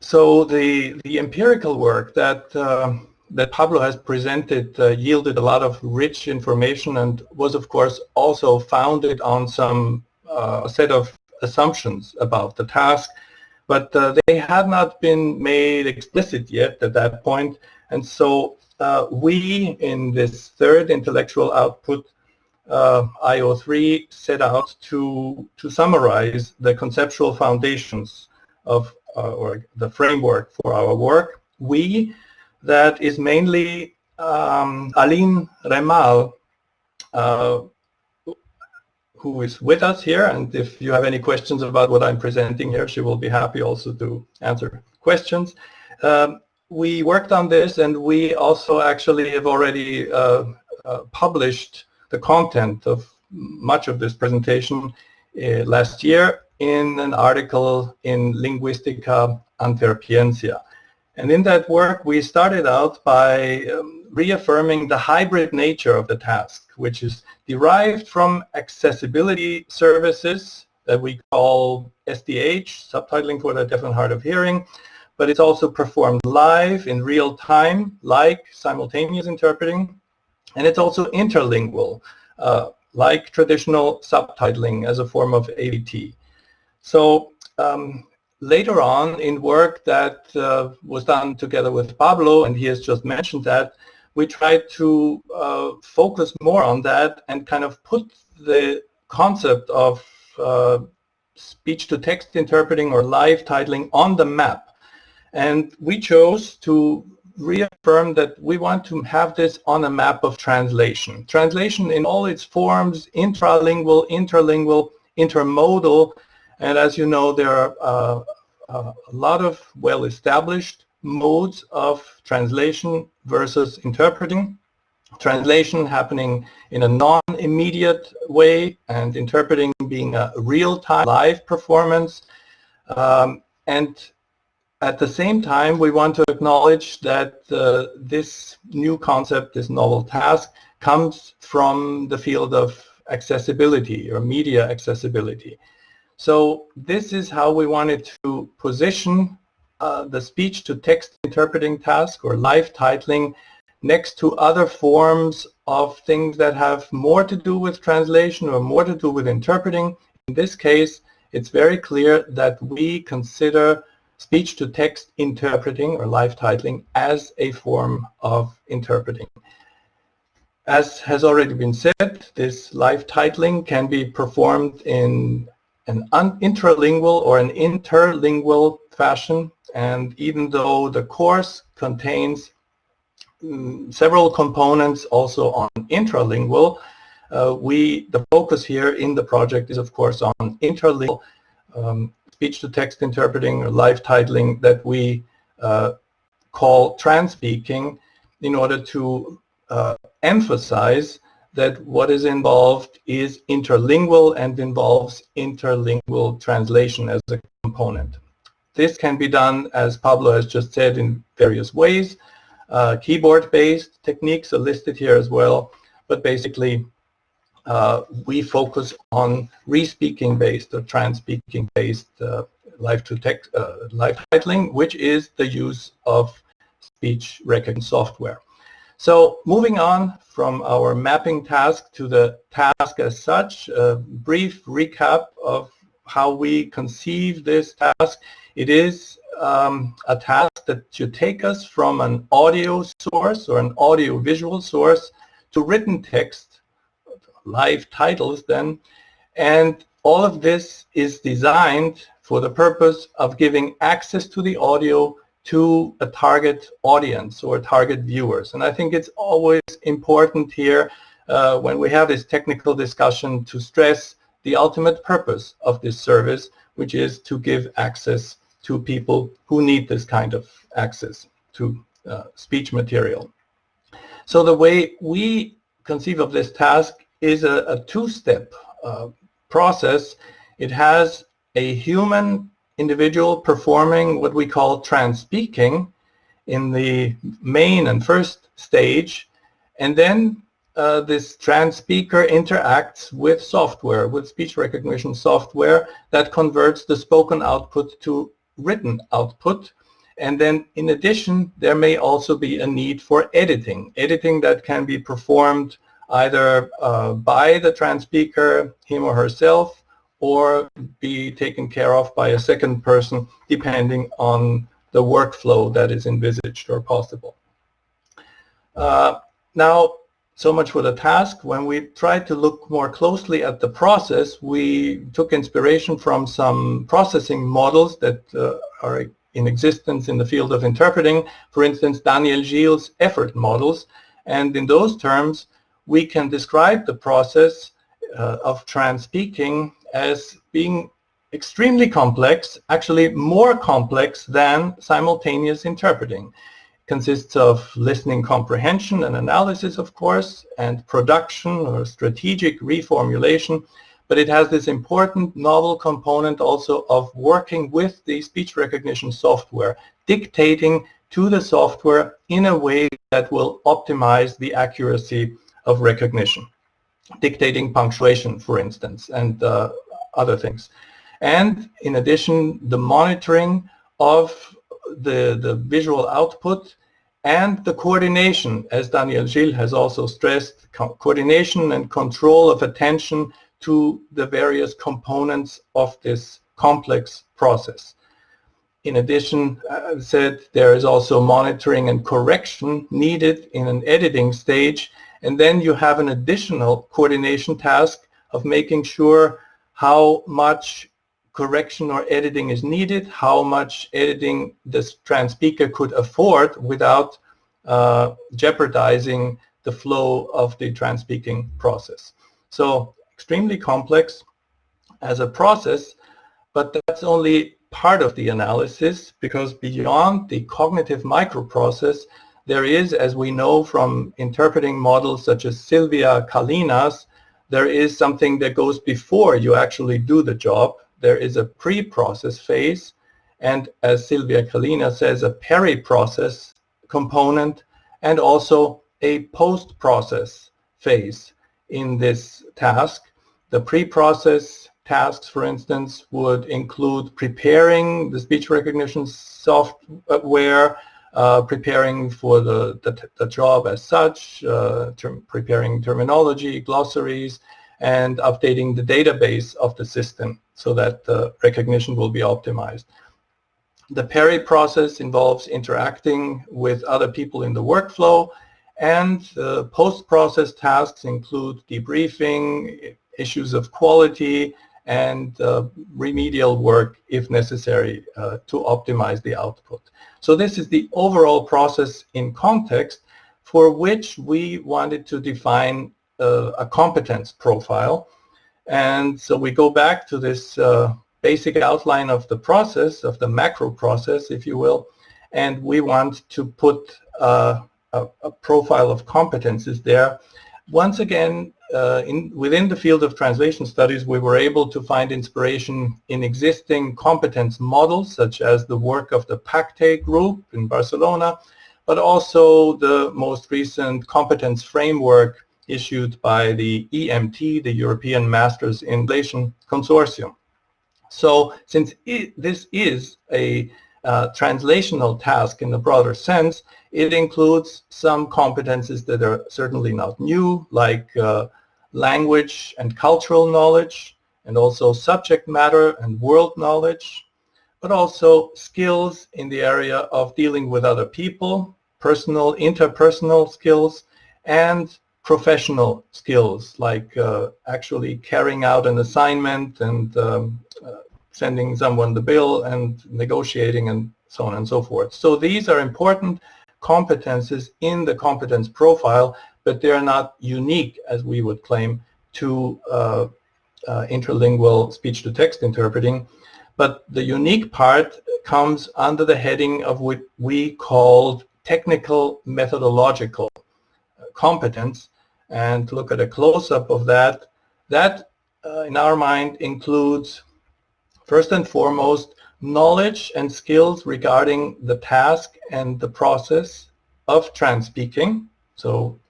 So the, the empirical work that, uh, that Pablo has presented uh, yielded a lot of rich information and was of course also founded on some uh, set of assumptions about the task, but uh, they had not been made explicit yet at that point. And so uh, we, in this third intellectual output, uh, IO3 set out to, to summarize the conceptual foundations of uh, or the framework for our work. We, that is mainly um, Aline Remael, uh, who is with us here. And if you have any questions about what I'm presenting here, she will be happy also to answer questions. Um, we worked on this and we also actually have already uh, uh, published the content of much of this presentation uh, last year in an article in Linguistica Antwerpiensia. And in that work, we started out by um, reaffirming the hybrid nature of the task, which is derived from accessibility services that we call SDH, subtitling for the deaf and hard of hearing, but it's also performed live in real time, like simultaneous interpreting, and it's also interlingual, uh, like traditional subtitling as a form of AVT. So um, later on in work that uh, was done together with Pablo, and he has just mentioned that, we tried to uh, focus more on that and kind of put the concept of uh, speech-to-text interpreting or live titling on the map. And we chose to reaffirm that we want to have this on a map of translation. Translation in all its forms, intralingual, interlingual, intermodal, and as you know, there are uh, uh, a lot of well-established modes of translation versus interpreting. Translation happening in a non-immediate way and interpreting being a real-time live performance. Um, and at the same time, we want to acknowledge that uh, this new concept, this novel task, comes from the field of accessibility or media accessibility. So this is how we wanted to position uh, the speech-to-text interpreting task or live titling next to other forms of things that have more to do with translation or more to do with interpreting. In this case, it's very clear that we consider speech-to-text interpreting or live titling as a form of interpreting. As has already been said, this live titling can be performed in an intralingual or an interlingual fashion and even though the course contains um, several components also on intralingual, uh, we the focus here in the project is of course on interlingual um, speech-to-text interpreting or live titling that we uh, call trans-speaking in order to uh, emphasize that what is involved is interlingual and involves interlingual translation as a component. This can be done, as Pablo has just said, in various ways. Uh, Keyboard-based techniques are listed here as well, but basically uh, we focus on re-speaking based or trans-speaking based uh, live to text uh, live titling, which is the use of speech recognition software. So moving on from our mapping task to the task as such, a brief recap of how we conceive this task. It is um, a task that should take us from an audio source or an audio visual source to written text, live titles then, and all of this is designed for the purpose of giving access to the audio to a target audience or target viewers. And I think it's always important here uh, when we have this technical discussion to stress the ultimate purpose of this service, which is to give access to people who need this kind of access to uh, speech material. So the way we conceive of this task is a, a two-step uh, process. It has a human individual performing what we call trans-speaking in the main and first stage, and then uh, this trans speaker interacts with software, with speech recognition software that converts the spoken output to written output. And then in addition, there may also be a need for editing, editing that can be performed either uh, by the trans speaker, him or herself, or be taken care of by a second person depending on the workflow that is envisaged or possible. Uh, now, so much for the task. When we tried to look more closely at the process, we took inspiration from some processing models that uh, are in existence in the field of interpreting. For instance, Daniel Gile's effort models. And in those terms, we can describe the process uh, of trans speaking as being extremely complex, actually more complex than simultaneous interpreting. It consists of listening comprehension and analysis, of course, and production or strategic reformulation, but it has this important novel component also of working with the speech recognition software, dictating to the software in a way that will optimize the accuracy of recognition, dictating punctuation, for instance, and uh, other things. And in addition, the monitoring of the, the visual output and the coordination, as Daniel Gile has also stressed, co coordination and control of attention to the various components of this complex process. In addition, I said there is also monitoring and correction needed in an editing stage and then you have an additional coordination task of making sure how much correction or editing is needed, how much editing this trans speaker could afford without uh, jeopardizing the flow of the trans speaking process. So extremely complex as a process, but that's only part of the analysis because beyond the cognitive microprocess, there is, as we know from interpreting models such as Sylvia Kalina's, there is something that goes before you actually do the job. There is a pre-process phase, and as Sylvia Kalina says, a peri-process component, and also a post-process phase in this task. The pre-process tasks, for instance, would include preparing the speech recognition software, uh, preparing for the, the, the, job as such, uh, preparing terminology, glossaries, and updating the database of the system so that the recognition will be optimized. The peri process involves interacting with other people in the workflow and post-process tasks include debriefing, issues of quality, and uh, remedial work if necessary uh, to optimize the output. So this is the overall process in context for which we wanted to define uh, a competence profile. And so we go back to this uh, basic outline of the process, of the macro process, if you will, and we want to put uh, a, a profile of competences there. Once again, uh, in, within the field of translation studies, we were able to find inspiration in existing competence models, such as the work of the PACTE group in Barcelona, but also the most recent competence framework issued by the EMT, the European Masters in Translation Consortium. So since it, this is a uh, translational task in the broader sense, it includes some competences that are certainly not new, like uh, language and cultural knowledge, and also subject matter and world knowledge, but also skills in the area of dealing with other people, personal, interpersonal skills, and professional skills like uh, actually carrying out an assignment and um, uh, sending someone the bill and negotiating and so on and so forth. So these are important competences in the competence profile but they're not unique, as we would claim, to uh, uh, interlingual speech-to-text interpreting. But the unique part comes under the heading of what we called technical methodological competence. And look at a close-up of that, that uh, in our mind includes first and foremost knowledge and skills regarding the task and the process of trans speaking. So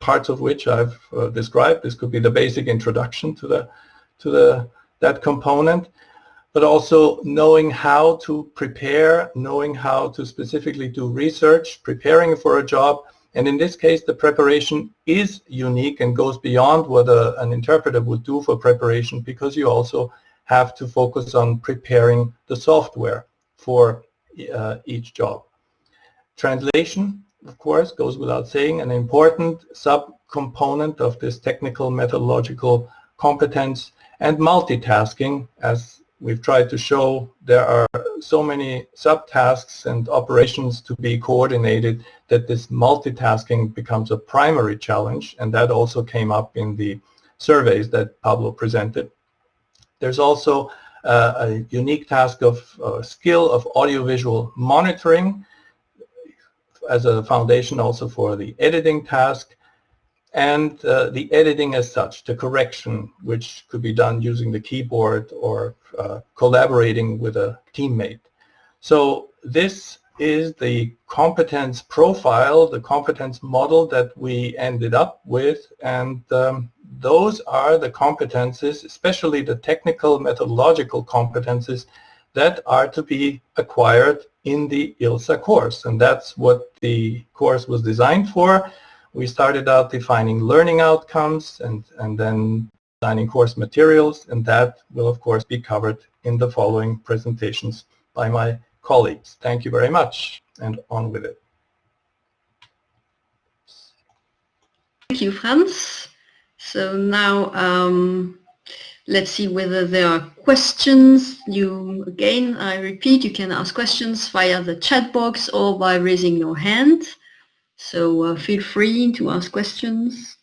parts of which I've uh, described. This could be the basic introduction to the to the that component. but also knowing how to prepare, knowing how to specifically do research, preparing for a job. And in this case, the preparation is unique and goes beyond what a, an interpreter would do for preparation because you also have to focus on preparing the software for uh, each job. Translation, of course, goes without saying, an important subcomponent of this technical methodological competence and multitasking, as we've tried to show, there are so many subtasks and operations to be coordinated that this multitasking becomes a primary challenge, and that also came up in the surveys that Pablo presented. There's also uh, a unique task of uh, skill of audiovisual monitoring as a foundation also for the editing task and uh, the editing as such, the correction, which could be done using the keyboard or uh, collaborating with a teammate. So this is the competence profile, the competence model that we ended up with, and um, those are the competences, especially the technical methodological competences that are to be acquired in the ILSA course. And that's what the course was designed for. We started out defining learning outcomes and, and then designing course materials, and that will of course be covered in the following presentations by my colleagues. Thank you very much, and on with it. Thank you, Franz. So now um, let's see whether there are questions. You again, I repeat, you can ask questions via the chat box or by raising your hand. So uh, feel free to ask questions.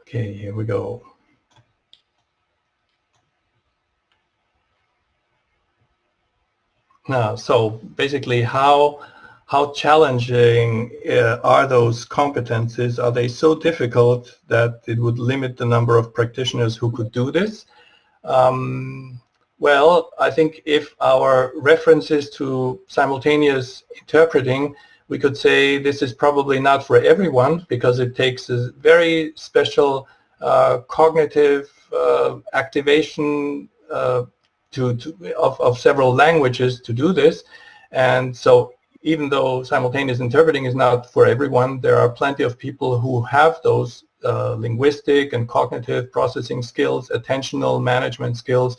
Okay, here we go. Now, so basically how how challenging uh, are those competencies? Are they so difficult that it would limit the number of practitioners who could do this? Um, well, I think if our references to simultaneous interpreting, we could say this is probably not for everyone because it takes a very special uh, cognitive uh, activation uh, to, to of, of several languages to do this. And so even though simultaneous interpreting is not for everyone, there are plenty of people who have those uh, linguistic and cognitive processing skills, attentional management skills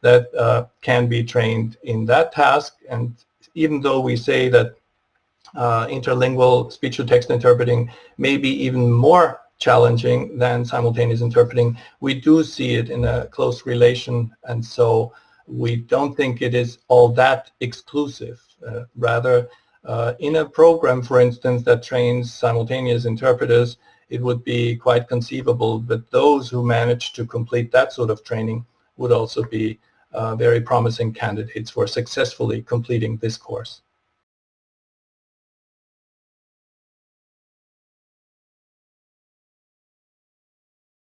that uh, can be trained in that task. And even though we say that uh, interlingual speech-to-text interpreting may be even more challenging than simultaneous interpreting, we do see it in a close relation. And so we don't think it is all that exclusive. Uh, rather, uh, in a program, for instance, that trains simultaneous interpreters, it would be quite conceivable that those who manage to complete that sort of training would also be uh, very promising candidates for successfully completing this course.